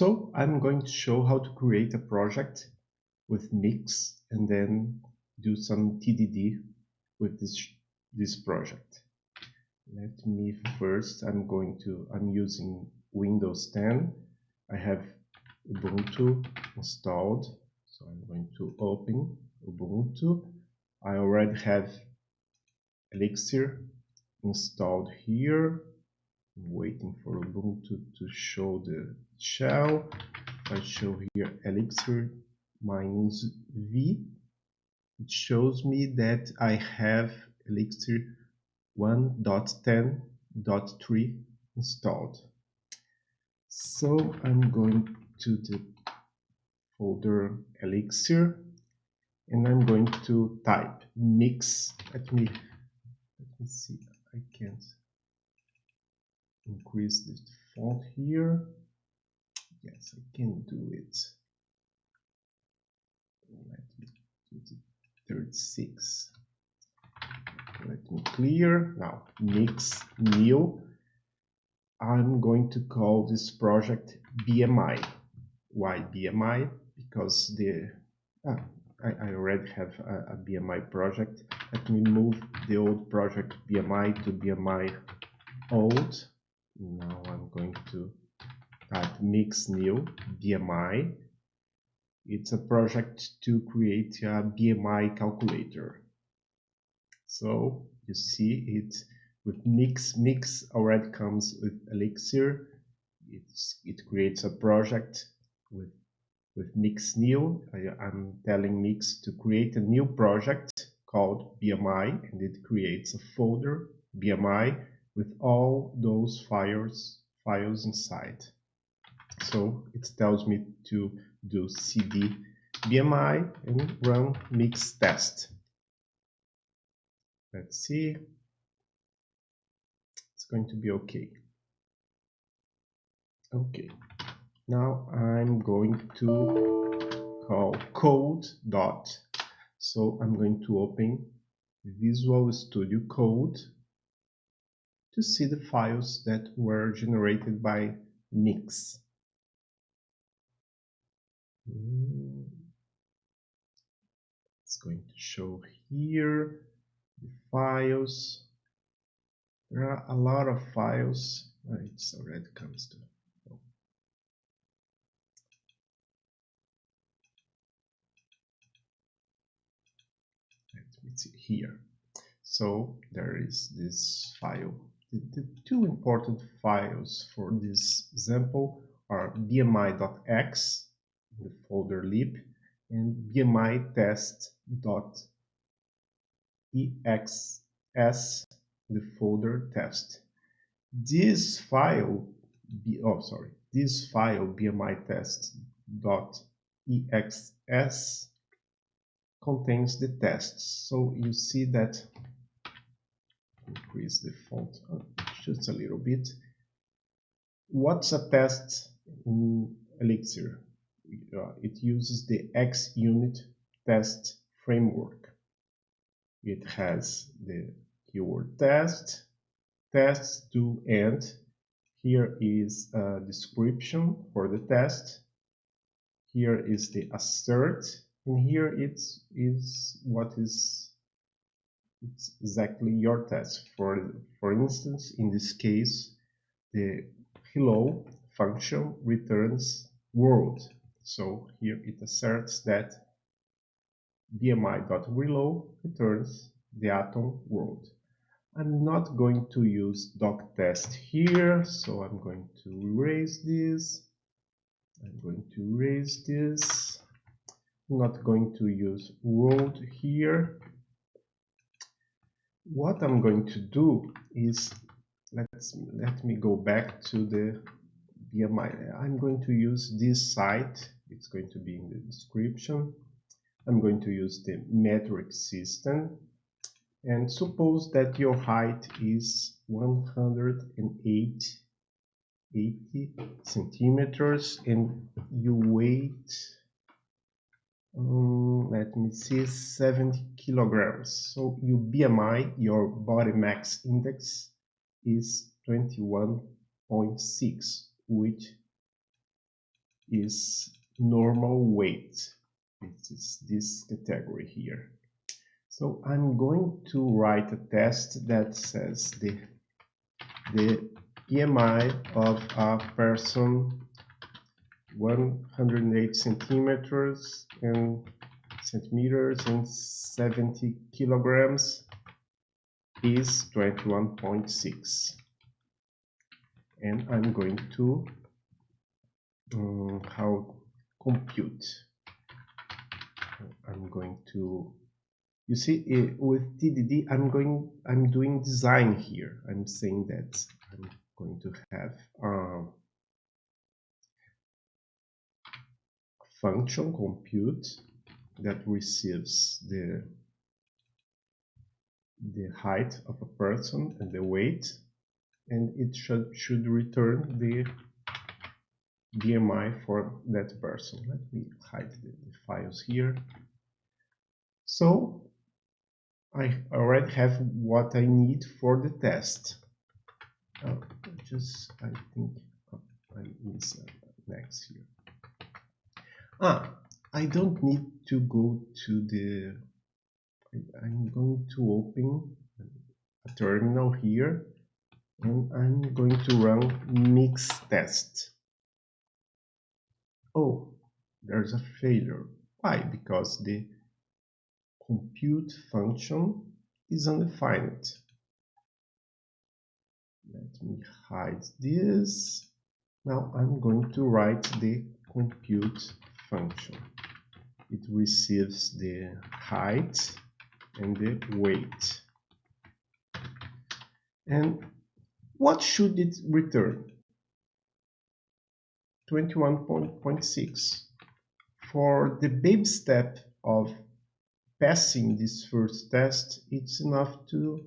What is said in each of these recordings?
So I'm going to show how to create a project with Mix and then do some TDD with this, this project. Let me first, I'm going to, I'm using Windows 10. I have Ubuntu installed. So I'm going to open Ubuntu. I already have Elixir installed here. Waiting for Ubuntu to show the shell. I show here Elixir minus V. It shows me that I have Elixir 1.10.3 installed. So I'm going to the folder Elixir and I'm going to type mix. Let me let me see. I can't increase the font here. Yes, I can do it. Let me do the 36. Let me clear. Now, mix new. I'm going to call this project BMI. Why BMI? Because the ah, I, I, already have a, a BMI project. Let me move the old project BMI to BMI old. Now I'm going to type mix new BMI. It's a project to create a BMI calculator. So you see it with mix. Mix already comes with Elixir. It's, it creates a project with with Mix New. I, I'm telling Mix to create a new project called BMI and it creates a folder BMI with all those files files inside. So it tells me to do cd BMI and run mix test. Let's see. It's going to be okay. Okay. Now I'm going to call code dot. So I'm going to open Visual Studio Code to see the files that were generated by Mix. It's going to show here the files. There are a lot of files. Oh, it's already comes to here. So there is this file. The, the two important files for this example are bmi.ex in the folder lib and bmi test.exs the folder test. This file, oh sorry, this file bmi test.exs contains the tests. So you see that increase the font oh, just a little bit. What's a test in Elixir? Uh, it uses the ExUnit test framework. It has the keyword test, tests to end. Here is a description for the test. Here is the assert and here it's is what is it's exactly your test for for instance in this case the hello function returns world. So here it asserts that bmi.reload returns the atom world. I'm not going to use doc test here so I'm going to erase this. I'm going to erase this. I'm not going to use world here. What I'm going to do is let's let me go back to the BMI. I'm going to use this site. It's going to be in the description. I'm going to use the metric system and suppose that your height is 108 80 centimeters and you weight um, let me see 70 kilograms so your bmi your body mass index is 21.6 which is normal weight. It is this category here. So I'm going to write a test that says the, the BMI of a person 108 centimeters and centimeters and 70 kilograms is 21.6 and I'm going to um, how compute. I'm going to you see uh, with TDD I'm going I'm doing design here. I'm saying that I'm going to have um, function compute that receives the the height of a person and the weight and it should should return the BMI for that person. Let me hide the, the files here. So I already have what I need for the test. Uh, just I think oh, I miss uh, next here. Ah, I don't need to go to the. I'm going to open a terminal here and I'm going to run mix test. Oh, there's a failure. Why? Because the compute function is undefined. Let me hide this. Now I'm going to write the compute function. It receives the height and the weight. And what should it return? 21.6. For the baby step of passing this first test, it's enough to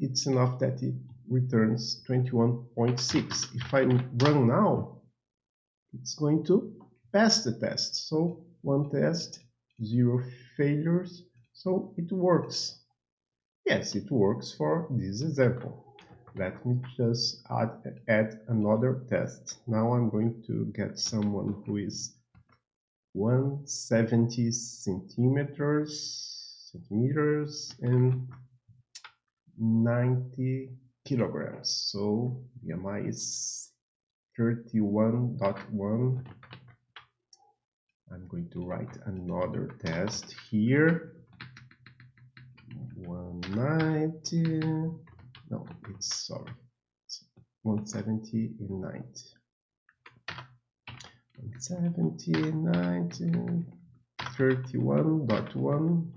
it's enough that it returns 21.6. If I run now, it's going to pass the test. So one test, zero failures. So it works. Yes, it works for this example. Let me just add, add another test. Now I'm going to get someone who is 170 centimeters, centimeters and 90 kilograms. So BMI is 31.1. I'm going to write another test here. 190 no it's sorry. It's 170 in 90 170 90 31.1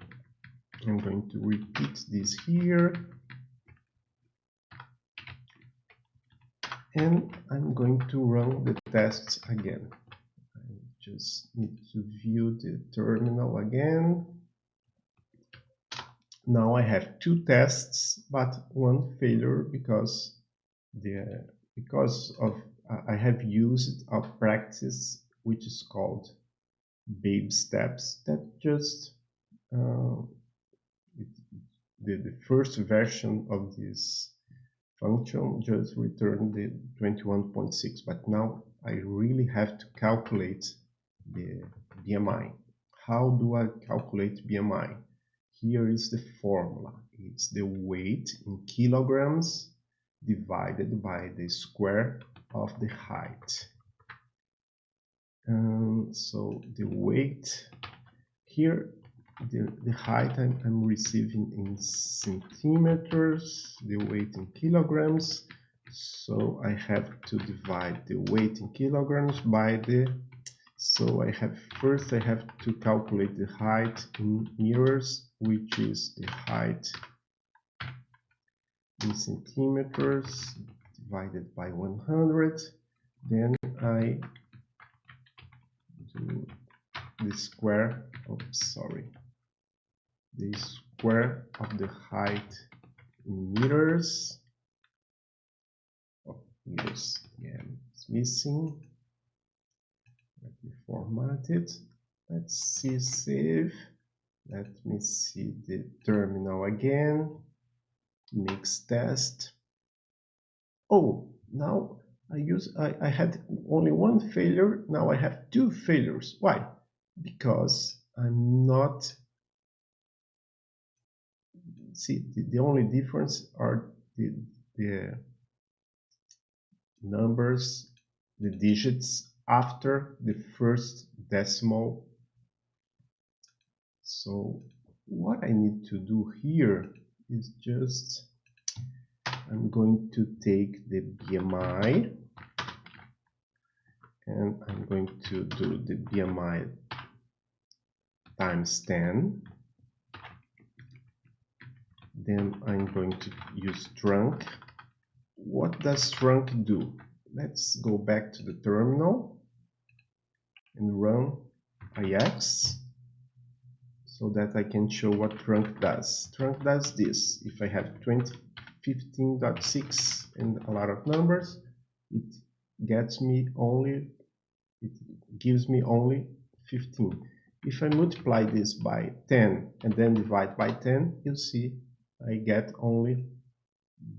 I'm going to repeat this here. And I'm going to run the tests again just need to view the terminal again. Now I have two tests, but one failure because the because of I have used a practice which is called babe steps that just uh, the, the first version of this function just returned the 21.6 but now I really have to calculate BMI how do I calculate BMI here is the formula. It's the weight in kilograms divided by the square of the height. Um, so the weight here, the, the height I'm, I'm receiving in centimeters, the weight in kilograms. So I have to divide the weight in kilograms by the so I have first I have to calculate the height in meters which is the height in centimeters divided by 100 then I do the square oops sorry. The square of the height in meters. Oh, meters yeah it's missing let me format it let's see save let me see the terminal again. Mix test. Oh, now I use I, I had only one failure now I have two failures why because I'm not see the, the only difference are the, the numbers the digits after the first decimal. So what I need to do here is just I'm going to take the BMI and I'm going to do the BMI times 10 then I'm going to use trunc what does trunc do? Let's go back to the terminal and run IEx so that I can show what trunc does. Trunc does this. If I have 20 15.6 and a lot of numbers it gets me only it gives me only 15 if I multiply this by 10 and then divide by 10 you see I get only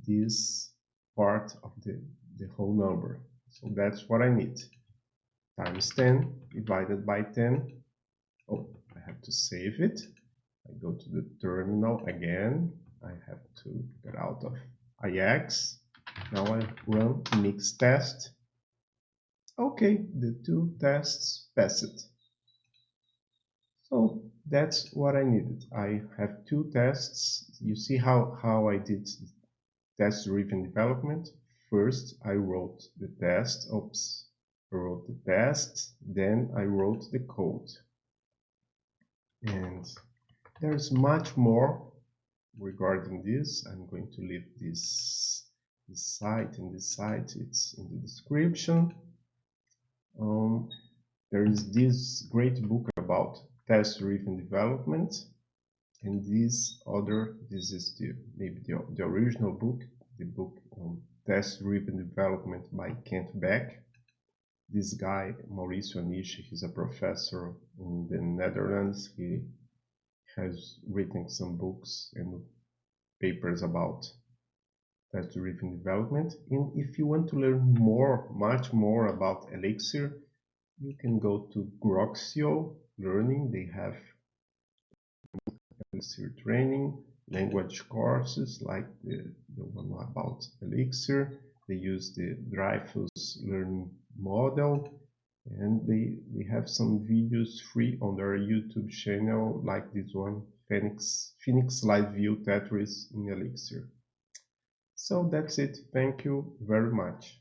this part of the, the whole number. So that's what I need times 10 divided by 10 oh I have to save it I go to the terminal again I have to get out of IEx. Now I run mix test. Okay, the two tests passed. So that's what I needed. I have two tests. You see how, how I did test-driven development. First, I wrote the test. Oops, wrote the test. Then I wrote the code. And there's much more regarding this i'm going to leave this this site and this site it's in the description um, there is this great book about test driven development and this other this is the maybe the, the original book the book on test driven development by kent beck this guy mauricio Aniche he's a professor in the netherlands he has written some books and papers about test-driven development. And if you want to learn more, much more about Elixir, you can go to Groxio Learning. They have Elixir training, language courses like the, the one about Elixir. They use the Dreyfus learning model and they, they have some videos free on their YouTube channel like this one, Phoenix, Phoenix Live View Tetris in Elixir. So that's it. Thank you very much.